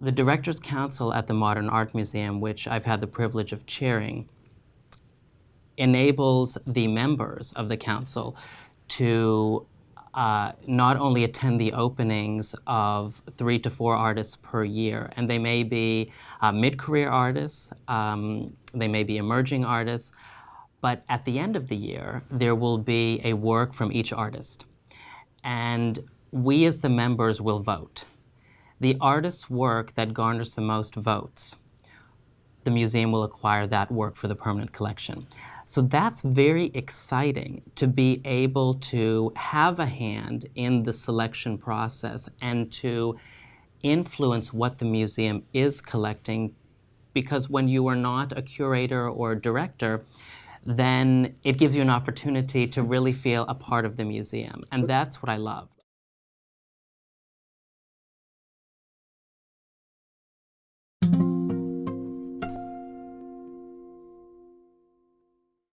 The Directors Council at the Modern Art Museum, which I've had the privilege of chairing, enables the members of the council to uh, not only attend the openings of three to four artists per year, and they may be uh, mid-career artists, um, they may be emerging artists, but at the end of the year, there will be a work from each artist. And we as the members will vote the artist's work that garners the most votes, the museum will acquire that work for the permanent collection. So that's very exciting to be able to have a hand in the selection process and to influence what the museum is collecting because when you are not a curator or a director, then it gives you an opportunity to really feel a part of the museum. And that's what I love.